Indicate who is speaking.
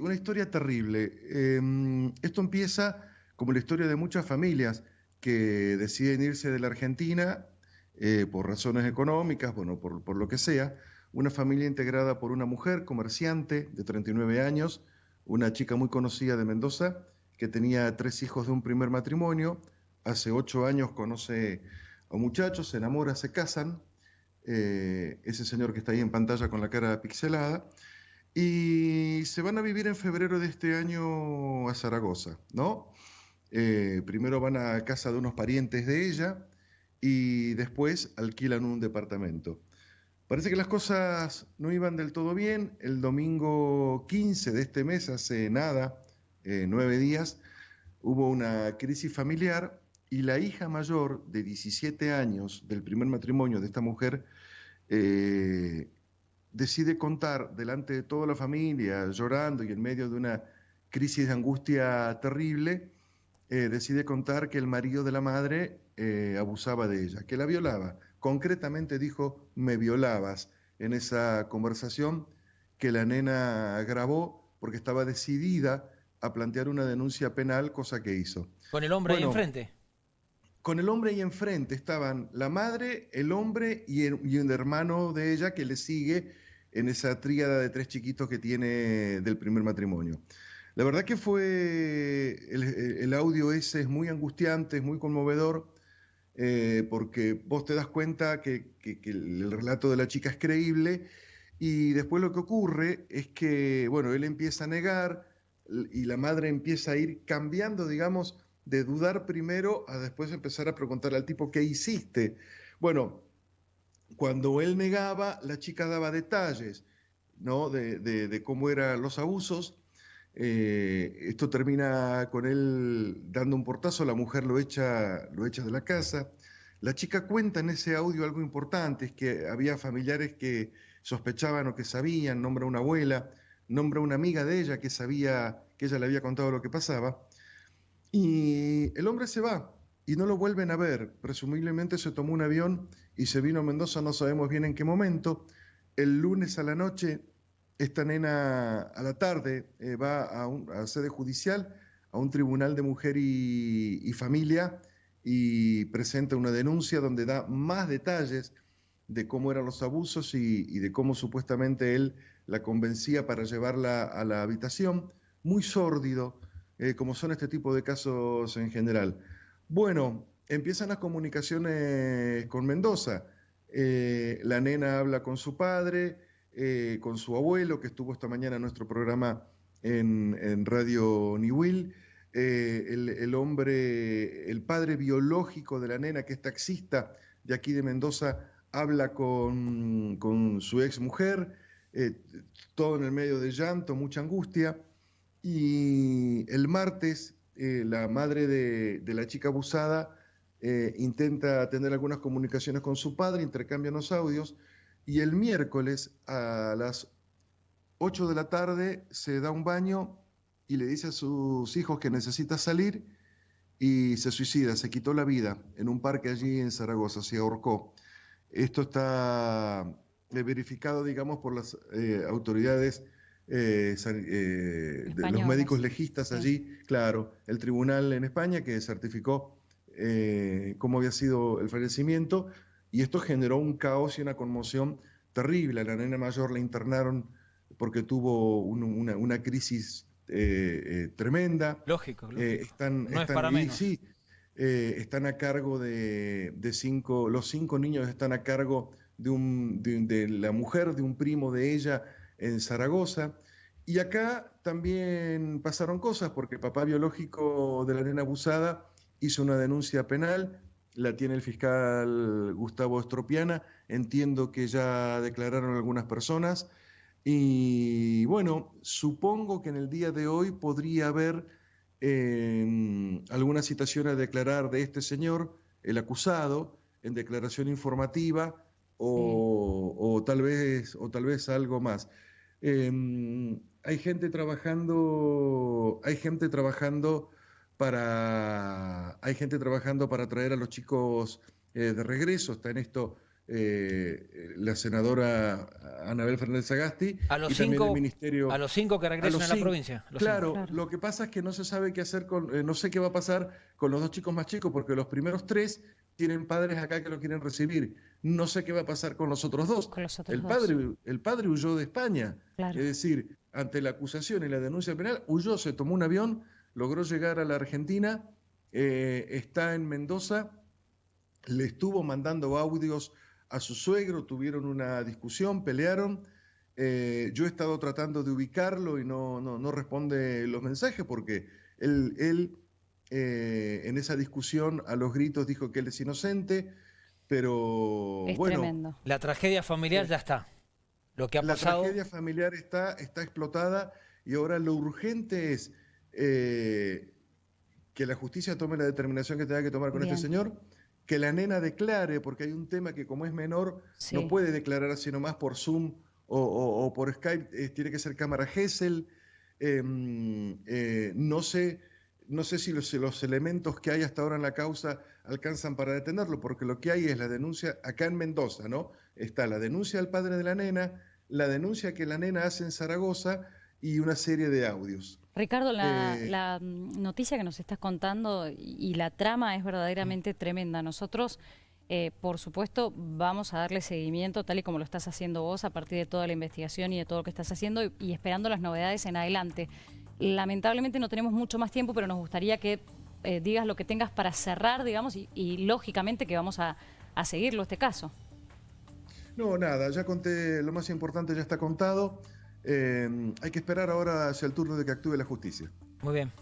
Speaker 1: Una historia terrible. Em, esto empieza como la historia de muchas familias que deciden irse de la Argentina eh, por razones económicas, bueno, por, por, lo que sea. Una familia integrada por una mujer comerciante de 39 años, una chica muy conocida de Mendoza, que tenía tres hijos de un primer matrimonio. Hace ocho años conoce a un muchacho, se enamora, se casan. Eh, ese señor que está ahí en pantalla con la cara pixelada y se van a vivir en febrero de este año a Zaragoza, ¿no? Eh, primero van a casa de unos parientes de ella y después alquilan un departamento. Parece que las cosas no iban del todo bien. El domingo 15 de este mes, hace nada, eh, nueve días, hubo una crisis familiar y la hija mayor de 17 años del primer matrimonio de esta mujer eh, decide contar delante de toda la familia, llorando y en medio de una crisis de angustia terrible, eh, decide contar que el marido de la madre eh, abusaba de ella, que la violaba. Concretamente dijo, me violabas en esa conversación que la nena grabó porque estaba decidida a plantear una denuncia penal, cosa que hizo.
Speaker 2: ¿Con el hombre ahí enfrente?
Speaker 1: Con el hombre ahí enfrente estaban la madre, el hombre y, un hermano de ella que le sigue en esa tríada de tres chiquitos que tiene del primer matrimonio. La verdad que fue, el, audio ese es muy angustiante, es muy conmovedor, eh, porque vos te das cuenta que, el relato de la chica es creíble y después lo que ocurre es que, bueno, él empieza a negar y la madre empieza a ir cambiando, digamos, de dudar primero a después empezar a preguntarle al tipo, ¿qué hiciste? Bueno, cuando él negaba, la chica daba detalles ¿no? de, cómo eran los abusos. Eh, esto termina con él dando un portazo, la mujer lo echa, lo echa de la casa. La chica cuenta en ese audio algo importante, es que había familiares que sospechaban o que sabían, nombra una abuela, nombra una amiga de ella que sabía que ella le había contado lo que pasaba. Y el hombre se va y no lo vuelven a ver. Presumiblemente se tomó un avión y se vino a Mendoza, no sabemos bien en qué momento. El lunes a la noche, esta nena a la tarde eh, va a, un, sede judicial, a un tribunal de mujer y, familia, y presenta una denuncia donde da más detalles de cómo eran los abusos y, de cómo supuestamente él la convencía para llevarla a la habitación. Muy sórdido, eh, como son este tipo de casos en general. Bueno, empiezan las comunicaciones con Mendoza. Eh, la nena habla con su padre, eh, con su abuelo, que estuvo esta mañana en nuestro programa en, Radio Niwil. el, hombre, el padre biológico de la nena, que es taxista de aquí de Mendoza, habla con su ex mujer, todo en el medio de llanto, mucha angustia. Y el martes, eh, la madre de, la chica abusada eh, intenta tener algunas comunicaciones con su padre, intercambian los audios, y el miércoles a las 8 de la tarde se da un baño y le dice a sus hijos que necesita salir y se suicida, se quitó la vida en un parque allí en Zaragoza, se ahorcó. Esto está eh, verificado, digamos, por las autoridades eh, eh, de los médicos legistas allí, claro, el tribunal en España que certificó eh, cómo había sido el fallecimiento y esto generó un caos y una conmoción terrible. A la nena mayor la internaron porque tuvo una, crisis tremenda.
Speaker 2: Lógico,
Speaker 1: están, no es para menos. Sí, están a cargo de, cinco, los cinco niños están a cargo de, un, de la mujer, de un primo de ella, en Zaragoza. Y acá también pasaron cosas porque el papá biológico de la nena abusada hizo una denuncia penal, la tiene el fiscal Gustavo Estropiana, entiendo que ya declararon algunas personas y bueno, supongo que en el día de hoy podría haber eh, alguna citación a declarar de este señor, el acusado, en declaración informativa o, o, tal vez, o tal vez algo más. Em, hay gente trabajando, hay gente trabajando para, hay gente trabajando para traer a los chicos eh, de regreso. Está en esto eh, la senadora Anabel Fernández Agasti
Speaker 2: a los
Speaker 1: y
Speaker 2: cinco,
Speaker 1: también el ministerio.
Speaker 2: A los cinco que regresan a, la provincia.
Speaker 1: Claro, lo que pasa es que no se sabe qué hacer con, eh, no sé qué va a pasar con los dos chicos más chicos, porque los primeros tres tienen padres acá que lo quieren recibir. No sé qué va a pasar con los otros dos. el, Padre, el padre huyó de España. Es decir, ante la acusación y la denuncia penal, huyó, se tomó un avión, logró llegar a la Argentina, eh, está en Mendoza, le estuvo mandando audios a su suegro, tuvieron una discusión, pelearon. Eh, yo he estado tratando de ubicarlo y no, no, responde los mensajes porque él, él eh, en esa discusión a los gritos dijo que él es inocente, pero
Speaker 3: es
Speaker 1: bueno.
Speaker 3: Tremendo.
Speaker 2: La tragedia familiar ya está. Lo que ha
Speaker 1: la
Speaker 2: pasado...
Speaker 1: tragedia familiar está, está explotada y ahora lo urgente es eh, que la justicia tome la determinación que tenga que tomar con este señor que la nena declare, porque hay un tema que como es menor, no puede declarar así nomás por Zoom o, por Skype, eh, tiene que ser cámara Gesell. Em, eh, no sé, no sé si los, los, elementos que hay hasta ahora en la causa alcanzan para detenerlo, porque lo que hay es la denuncia acá en Mendoza, ¿no? Está la denuncia del padre de la nena, la denuncia que la nena hace en Zaragoza y una serie de audios.
Speaker 3: Ricardo, la, eh, mm, noticia que nos estás contando y, la trama es verdaderamente tremenda. Nosotros, eh, por supuesto, vamos a darle seguimiento tal y como lo estás haciendo vos a partir de toda la investigación y de todo lo que estás haciendo y, esperando las novedades en adelante. Lamentablemente no tenemos mucho más tiempo, pero nos gustaría que eh, digas lo que tengas para cerrar, digamos, y, lógicamente que vamos a, a seguirlo este caso.
Speaker 1: No, nada, ya conté, lo más importante ya está contado. Hay que esperar ahora hacia el turno de que actúe la justicia.
Speaker 2: Muy bien.